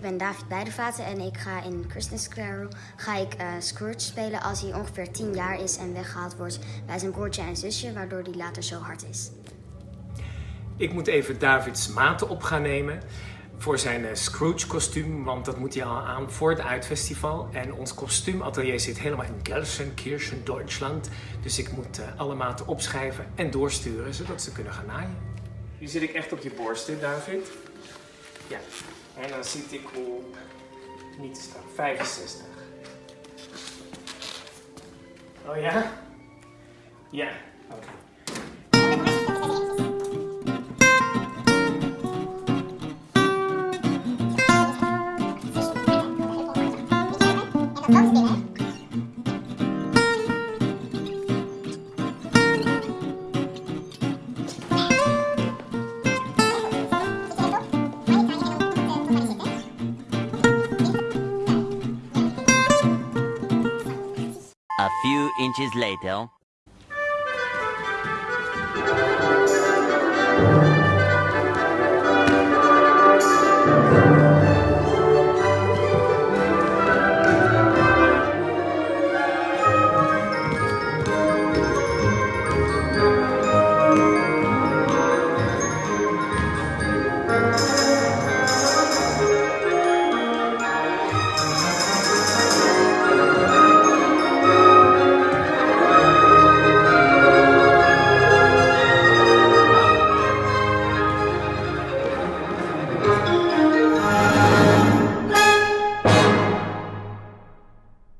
ben David Beidevaten en ik ga in Christmas Carol ga ik, eh, Scrooge spelen als hij ongeveer 10 jaar is en weggehaald wordt bij zijn broertje en zusje, waardoor hij later zo hard is. Ik moet even Davids maten op gaan nemen voor zijn eh, Scrooge-kostuum, want dat moet hij al aan voor het uitfestival. En ons kostuumatelier zit helemaal in Gelsenkirchen, Duitsland. Dus ik moet eh, alle maten opschrijven en doorsturen, zodat ze kunnen gaan naaien. Nu zit ik echt op je borst, hè, David? Ja. En dan zit ik op, niet te staan, 65. Oh ja? Ja, oké. A few inches later... Thank